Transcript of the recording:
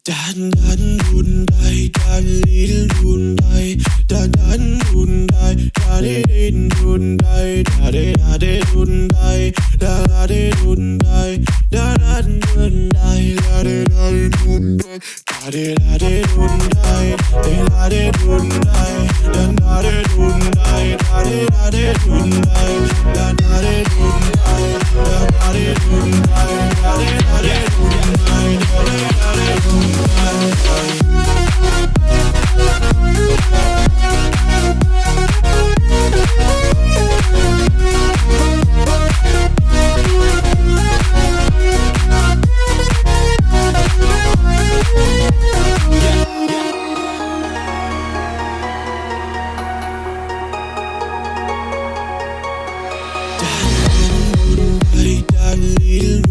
Dan dan dun dai dan lil dun dai dan dan dun dai da de din dun dai da de da de dun dai da da de dun dai da da dun dai da de da de dun dai da de da de dun dai de la de dun Yeah,